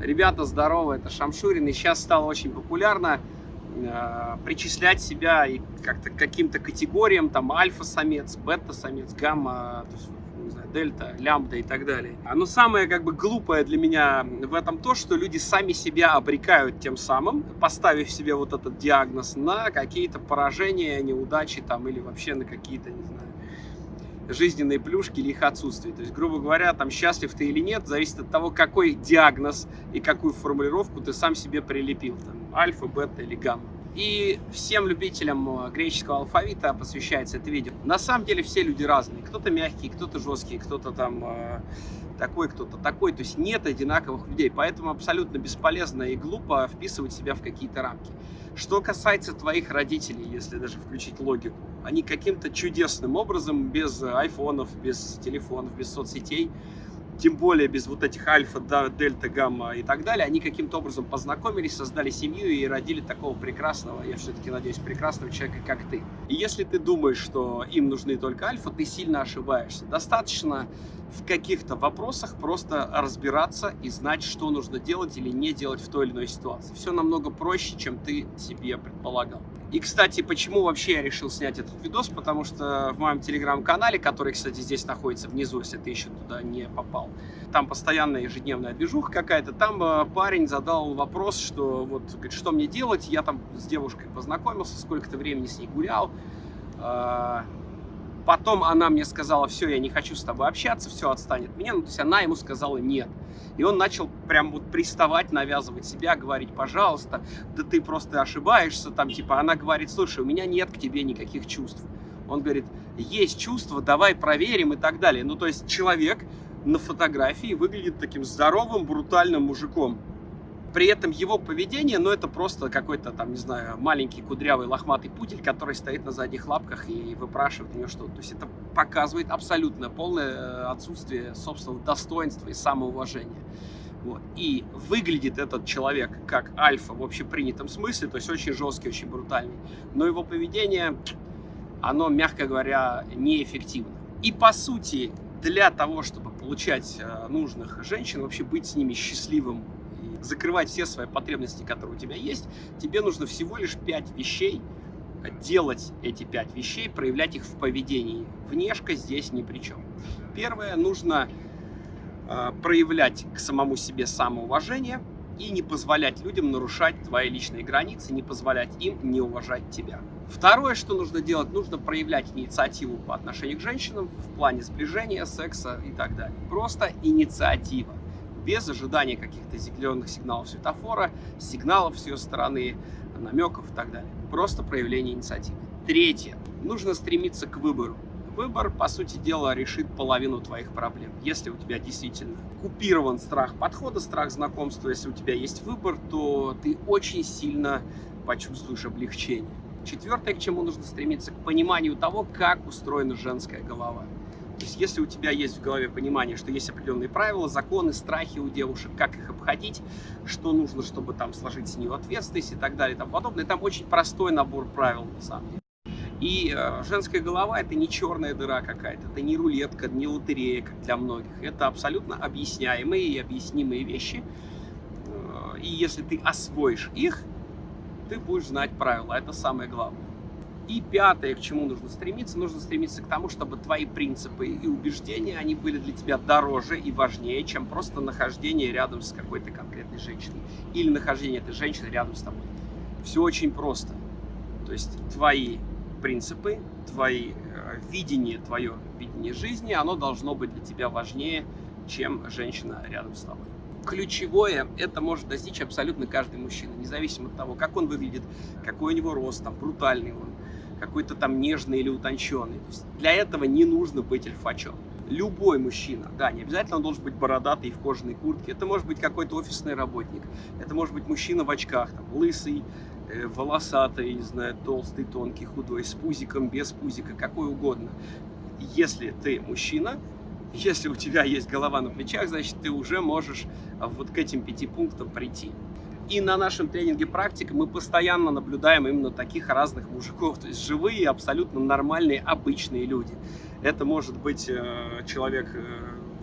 Ребята, здорово, это Шамшурин, и сейчас стало очень популярно э, причислять себя и как-то каким-то категориям, там альфа-самец, бета-самец, гамма, то есть, не знаю, дельта, лямбда и так далее. А Но самое как бы глупое для меня в этом то, что люди сами себя обрекают тем самым, поставив себе вот этот диагноз на какие-то поражения, неудачи там или вообще на какие-то, не знаю, жизненные плюшки или их отсутствие. То есть, грубо говоря, там счастлив ты или нет, зависит от того, какой диагноз и какую формулировку ты сам себе прилепил. Там, альфа, бета или гамма. И всем любителям э, греческого алфавита посвящается это видео. На самом деле все люди разные. Кто-то мягкий, кто-то жесткий, кто-то там э, такой, кто-то такой. То есть нет одинаковых людей. Поэтому абсолютно бесполезно и глупо вписывать себя в какие-то рамки. Что касается твоих родителей, если даже включить логику, они каким-то чудесным образом, без айфонов, без телефонов, без соцсетей, тем более без вот этих альфа, дельта, гамма и так далее, они каким-то образом познакомились, создали семью и родили такого прекрасного, я все-таки надеюсь, прекрасного человека, как ты. И если ты думаешь, что им нужны только альфа, ты сильно ошибаешься. Достаточно в каких-то вопросах просто разбираться и знать, что нужно делать или не делать в той или иной ситуации. Все намного проще, чем ты себе предполагал. И, кстати, почему вообще я решил снять этот видос? Потому что в моем телеграм-канале, который, кстати, здесь находится внизу, если ты еще туда не попал, там постоянная ежедневная движуха какая-то, там э, парень задал вопрос, что вот, говорит, что мне делать? Я там с девушкой познакомился, сколько-то времени с ней гулял, э, Потом она мне сказала, все, я не хочу с тобой общаться, все, отстань от меня. Ну, то есть она ему сказала нет. И он начал прям вот приставать, навязывать себя, говорить, пожалуйста, да ты просто ошибаешься. Там типа она говорит, слушай, у меня нет к тебе никаких чувств. Он говорит, есть чувства, давай проверим и так далее. Ну, то есть человек на фотографии выглядит таким здоровым, брутальным мужиком. При этом его поведение, ну, это просто какой-то там, не знаю, маленький кудрявый лохматый пудель, который стоит на задних лапках и выпрашивает у него что-то. То есть это показывает абсолютно полное э, отсутствие собственного достоинства и самоуважения. Вот. И выглядит этот человек как альфа в общепринятом смысле, то есть очень жесткий, очень брутальный. Но его поведение, оно, мягко говоря, неэффективно. И по сути, для того, чтобы получать э, нужных женщин, вообще быть с ними счастливым закрывать все свои потребности, которые у тебя есть, тебе нужно всего лишь 5 вещей, делать эти 5 вещей, проявлять их в поведении. Внешка здесь ни при чем. Первое, нужно э, проявлять к самому себе самоуважение и не позволять людям нарушать твои личные границы, не позволять им не уважать тебя. Второе, что нужно делать, нужно проявлять инициативу по отношению к женщинам в плане сближения, секса и так далее. Просто инициатива без ожидания каких-то зеленых сигналов светофора, сигналов с ее стороны, намеков и так далее. Просто проявление инициативы. Третье. Нужно стремиться к выбору. Выбор, по сути дела, решит половину твоих проблем. Если у тебя действительно купирован страх подхода, страх знакомства, если у тебя есть выбор, то ты очень сильно почувствуешь облегчение. Четвертое, к чему нужно стремиться, к пониманию того, как устроена женская голова. То есть, если у тебя есть в голове понимание, что есть определенные правила, законы, страхи у девушек, как их обходить, что нужно, чтобы там сложить с нее ответственность и так далее и тому подобное, там очень простой набор правил на самом деле. И э, женская голова это не черная дыра какая-то, это не рулетка, не лотерея, как для многих. Это абсолютно объясняемые и объяснимые вещи. Э, и если ты освоишь их, ты будешь знать правила. Это самое главное. И пятое, к чему нужно стремиться, нужно стремиться к тому, чтобы твои принципы и убеждения, они были для тебя дороже и важнее, чем просто нахождение рядом с какой-то конкретной женщиной или нахождение этой женщины рядом с тобой. Все очень просто. То есть твои принципы, твои э, видение, твое видение жизни, оно должно быть для тебя важнее, чем женщина рядом с тобой. Ключевое это может достичь абсолютно каждый мужчина, независимо от того, как он выглядит, какой у него рост, там, брутальный он, какой-то там нежный или утонченный. То есть для этого не нужно быть альфачом. Любой мужчина, да, не обязательно он должен быть бородатый в кожаной куртке, это может быть какой-то офисный работник, это может быть мужчина в очках, там, лысый, э, волосатый, не знаю, толстый, тонкий, худой, с пузиком, без пузика, какой угодно. Если ты мужчина, если у тебя есть голова на плечах, значит, ты уже можешь вот к этим пяти пунктам прийти. И на нашем тренинге практика мы постоянно наблюдаем именно таких разных мужиков, то есть живые, абсолютно нормальные, обычные люди. Это может быть э, человек э,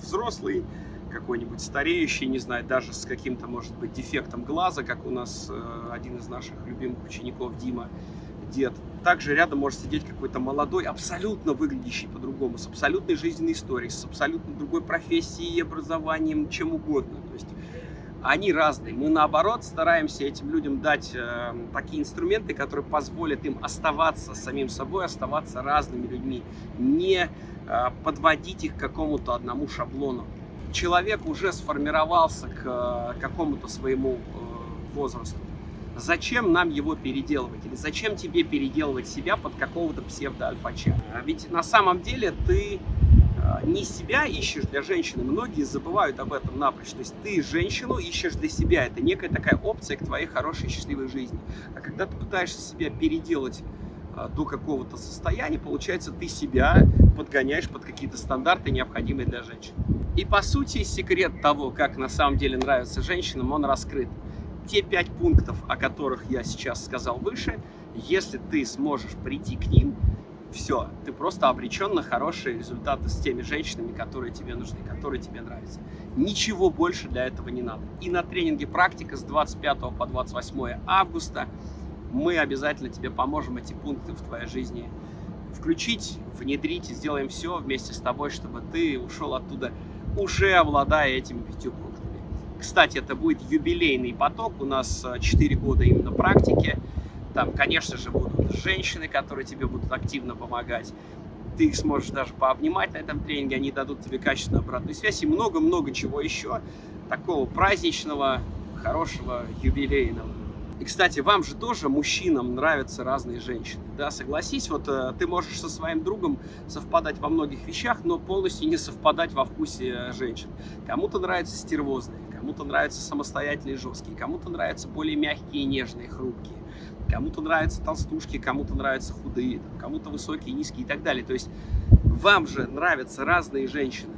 взрослый, какой-нибудь стареющий, не знаю, даже с каким-то, может быть, дефектом глаза, как у нас э, один из наших любимых учеников Дима, дед. Также рядом может сидеть какой-то молодой, абсолютно выглядящий по-другому, с абсолютной жизненной историей, с абсолютно другой профессией, образованием, чем угодно. То есть они разные. Мы, наоборот, стараемся этим людям дать э, такие инструменты, которые позволят им оставаться самим собой, оставаться разными людьми, не э, подводить их к какому-то одному шаблону. Человек уже сформировался к э, какому-то своему э, возрасту. Зачем нам его переделывать? Или зачем тебе переделывать себя под какого-то псевдо-альфача? А ведь на самом деле ты не себя ищешь для женщины, многие забывают об этом напрочь. То есть ты женщину ищешь для себя, это некая такая опция к твоей хорошей счастливой жизни. А когда ты пытаешься себя переделать а, до какого-то состояния, получается, ты себя подгоняешь под какие-то стандарты, необходимые для женщин. И по сути, секрет того, как на самом деле нравится женщинам, он раскрыт. Те пять пунктов, о которых я сейчас сказал выше, если ты сможешь прийти к ним, все, ты просто обречен на хорошие результаты с теми женщинами, которые тебе нужны, которые тебе нравятся. Ничего больше для этого не надо. И на тренинге «Практика» с 25 по 28 августа мы обязательно тебе поможем эти пункты в твоей жизни включить, внедрить и сделаем все вместе с тобой, чтобы ты ушел оттуда уже обладая этими пятью пунктами. Кстати, это будет юбилейный поток, у нас 4 э, года именно практики. Там, конечно же, будут женщины, которые тебе будут активно помогать. Ты их сможешь даже пообнимать на этом тренинге, они дадут тебе качественную обратную связь и много-много чего еще такого праздничного, хорошего, юбилейного. И, кстати, вам же тоже, мужчинам, нравятся разные женщины. Да, согласись, вот э, ты можешь со своим другом совпадать во многих вещах, но полностью не совпадать во вкусе э, женщин. Кому-то нравятся стервозные, кому-то нравятся самостоятельные, жесткие, кому-то нравятся более мягкие, нежные, хрупкие. Кому-то нравятся толстушки, кому-то нравятся худые, кому-то высокие, низкие и так далее. То есть вам же нравятся разные женщины.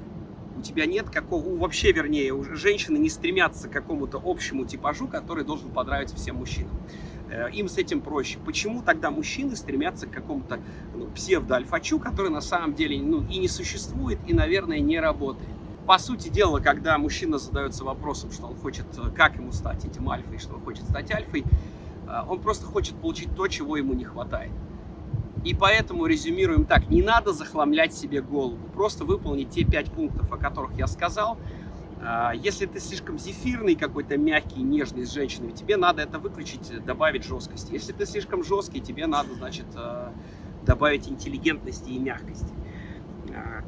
У тебя нет какого, вообще вернее, женщины не стремятся к какому-то общему типажу, который должен понравиться всем мужчинам. Э, им с этим проще. Почему тогда мужчины стремятся к какому-то ну, псевдо-альфачу, который на самом деле ну, и не существует, и, наверное, не работает? По сути дела, когда мужчина задается вопросом, что он хочет, э, как ему стать этим альфой, что он хочет стать альфой, он просто хочет получить то, чего ему не хватает. И поэтому резюмируем так, не надо захламлять себе голову, просто выполнить те пять пунктов, о которых я сказал. А, если ты слишком зефирный, какой-то мягкий, нежный с женщиной, тебе надо это выключить, добавить жесткости. Если ты слишком жесткий, тебе надо, значит, добавить интеллигентности и мягкости.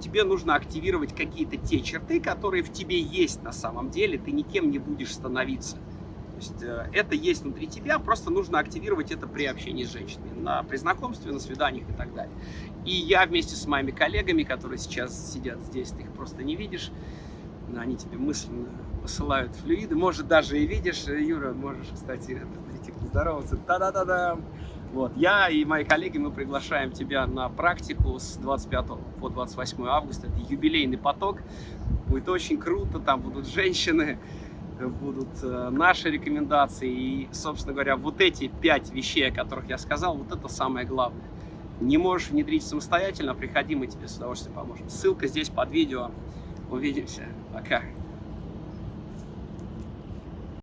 Тебе нужно активировать какие-то те черты, которые в тебе есть на самом деле, ты никем не будешь становиться есть э, это есть внутри тебя, просто нужно активировать это при общении с женщинами, на, при знакомстве, на свиданиях и так далее. И я вместе с моими коллегами, которые сейчас сидят здесь, ты их просто не видишь, они тебе мысленно посылают флюиды, может даже и видишь, Юра, можешь, кстати, прийти поздороваться, та-да-да-да. Вот, я и мои коллеги, мы приглашаем тебя на практику с 25 по 28 августа, это юбилейный поток, будет очень круто, там будут женщины, будут э, наши рекомендации. И, собственно говоря, вот эти пять вещей, о которых я сказал, вот это самое главное. Не можешь внедрить самостоятельно, приходи, мы тебе с удовольствием поможем. Ссылка здесь под видео. Увидимся. Пока.